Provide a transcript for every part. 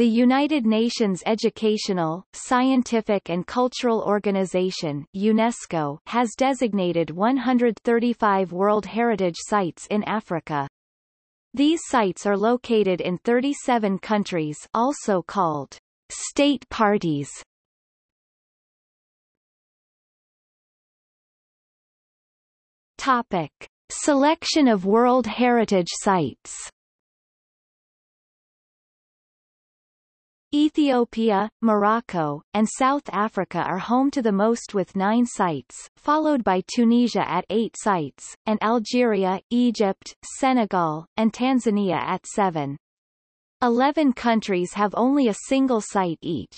The United Nations Educational, Scientific and Cultural Organization UNESCO has designated 135 World Heritage Sites in Africa. These sites are located in 37 countries also called state parties. Topic. Selection of World Heritage Sites Ethiopia, Morocco, and South Africa are home to the most with nine sites, followed by Tunisia at eight sites, and Algeria, Egypt, Senegal, and Tanzania at seven. Eleven countries have only a single site each.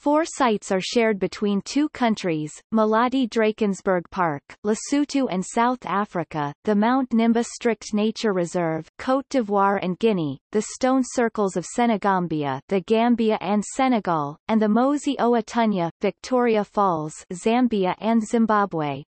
Four sites are shared between two countries, Maloti Drakensberg Park, Lesotho and South Africa, the Mount Nimba Strict Nature Reserve, Côte d'Ivoire and Guinea, the Stone Circles of Senegambia, the Gambia and Senegal, and the Mosi Oa Tunya, Victoria Falls, Zambia and Zimbabwe.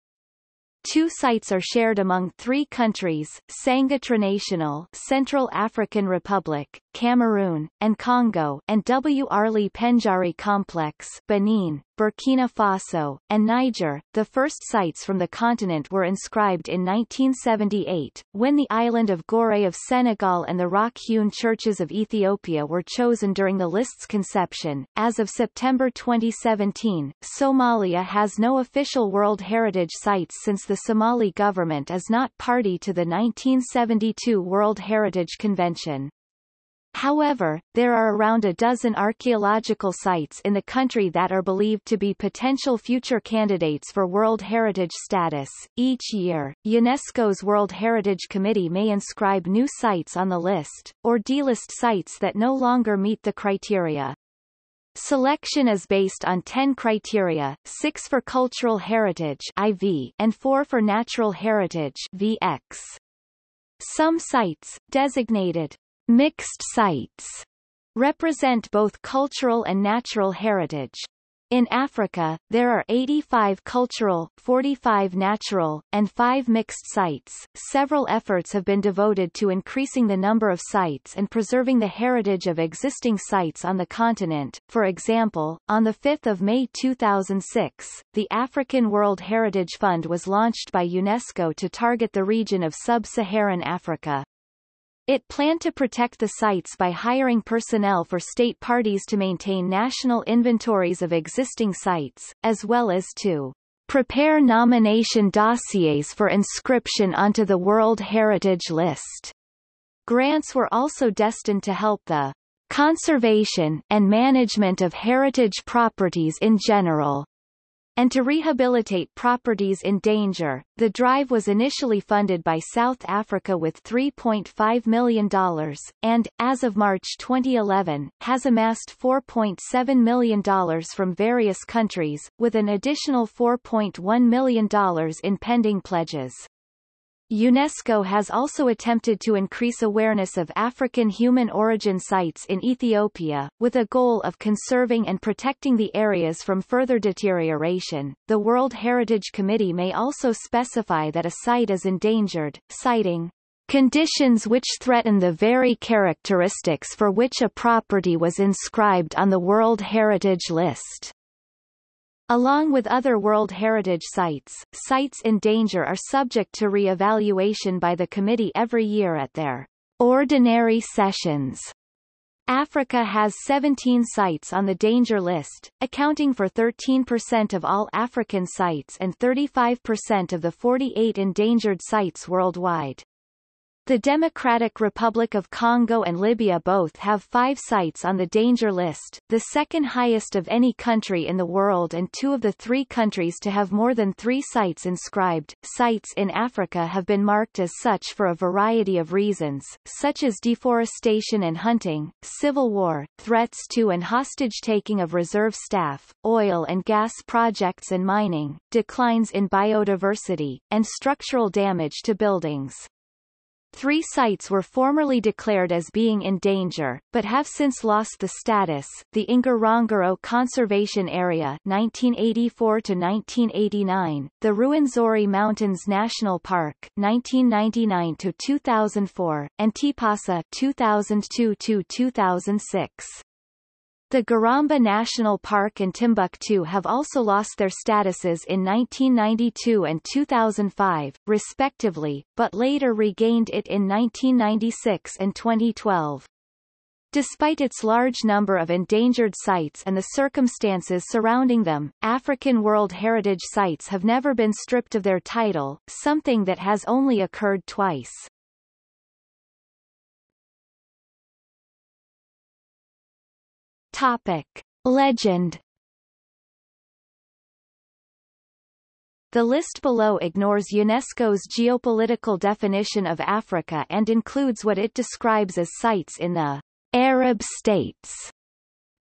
Two sites are shared among three countries, Sangha Trinational Central African Republic, Cameroon, and Congo, and W. Arly Pendjari Complex Benin, Burkina Faso, and Niger. The first sites from the continent were inscribed in 1978, when the island of Gorée of Senegal and the rock-hewn churches of Ethiopia were chosen during the list's conception. As of September 2017, Somalia has no official World Heritage Sites since the Somali government is not party to the 1972 World Heritage Convention. However, there are around a dozen archaeological sites in the country that are believed to be potential future candidates for World Heritage status. Each year, UNESCO's World Heritage Committee may inscribe new sites on the list, or delist sites that no longer meet the criteria. Selection is based on 10 criteria, 6 for cultural heritage IV and 4 for natural heritage VX. Some sites, designated Mixed sites represent both cultural and natural heritage. In Africa, there are 85 cultural, 45 natural, and 5 mixed sites. Several efforts have been devoted to increasing the number of sites and preserving the heritage of existing sites on the continent. For example, on 5 May 2006, the African World Heritage Fund was launched by UNESCO to target the region of sub-Saharan Africa. It planned to protect the sites by hiring personnel for state parties to maintain national inventories of existing sites, as well as to prepare nomination dossiers for inscription onto the World Heritage List. Grants were also destined to help the conservation and management of heritage properties in general, and to rehabilitate properties in danger. The drive was initially funded by South Africa with $3.5 million, and, as of March 2011, has amassed $4.7 million from various countries, with an additional $4.1 million in pending pledges. UNESCO has also attempted to increase awareness of African human origin sites in Ethiopia, with a goal of conserving and protecting the areas from further deterioration. The World Heritage Committee may also specify that a site is endangered, citing conditions which threaten the very characteristics for which a property was inscribed on the World Heritage List. Along with other World Heritage Sites, sites in danger are subject to re-evaluation by the committee every year at their ordinary sessions. Africa has 17 sites on the danger list, accounting for 13% of all African sites and 35% of the 48 endangered sites worldwide. The Democratic Republic of Congo and Libya both have five sites on the danger list, the second highest of any country in the world and two of the three countries to have more than three sites inscribed. Sites in Africa have been marked as such for a variety of reasons, such as deforestation and hunting, civil war, threats to and hostage-taking of reserve staff, oil and gas projects and mining, declines in biodiversity, and structural damage to buildings. Three sites were formerly declared as being in danger, but have since lost the status, the Ngorongoro Conservation Area 1984-1989, the Ruwenzori Mountains National Park 1999-2004, and Tipasa 2002-2006. The Garamba National Park and Timbuktu have also lost their statuses in 1992 and 2005, respectively, but later regained it in 1996 and 2012. Despite its large number of endangered sites and the circumstances surrounding them, African World Heritage Sites have never been stripped of their title, something that has only occurred twice. Topic. Legend The list below ignores UNESCO's geopolitical definition of Africa and includes what it describes as sites in the Arab states.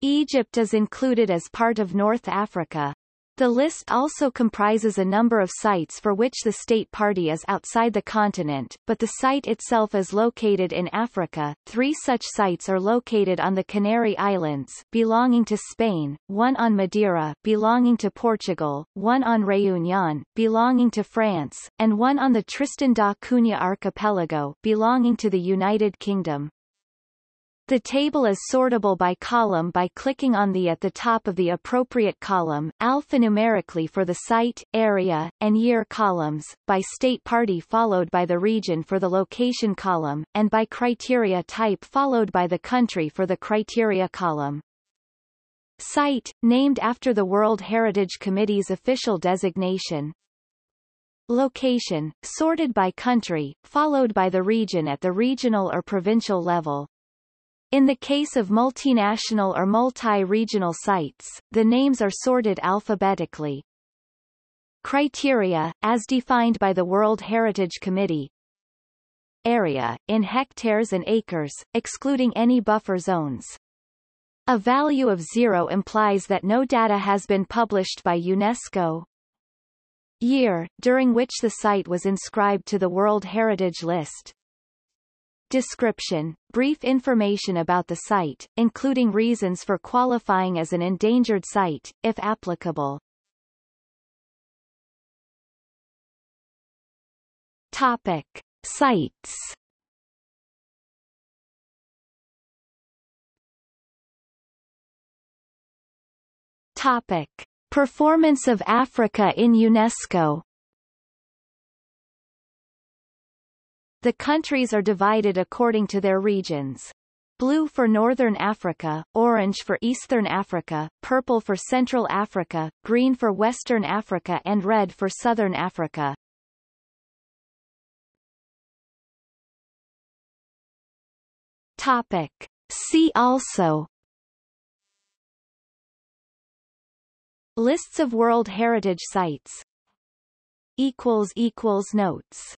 Egypt is included as part of North Africa. The list also comprises a number of sites for which the state party is outside the continent, but the site itself is located in Africa. Three such sites are located on the Canary Islands, belonging to Spain, one on Madeira, belonging to Portugal, one on Réunion, belonging to France, and one on the Tristan da Cunha archipelago, belonging to the United Kingdom. The table is sortable by column by clicking on the at the top of the appropriate column, alphanumerically for the site, area, and year columns, by state party followed by the region for the location column, and by criteria type followed by the country for the criteria column. Site, named after the World Heritage Committee's official designation. Location, sorted by country, followed by the region at the regional or provincial level. In the case of multinational or multi-regional sites, the names are sorted alphabetically. Criteria, as defined by the World Heritage Committee. Area, in hectares and acres, excluding any buffer zones. A value of zero implies that no data has been published by UNESCO. Year, during which the site was inscribed to the World Heritage List. Description, brief information about the site, including reasons for qualifying as an endangered site, if applicable. Topic. Sites Topic. Performance of Africa in UNESCO The countries are divided according to their regions. Blue for Northern Africa, orange for Eastern Africa, purple for Central Africa, green for Western Africa and red for Southern Africa. Topic. See also Lists of World Heritage Sites Notes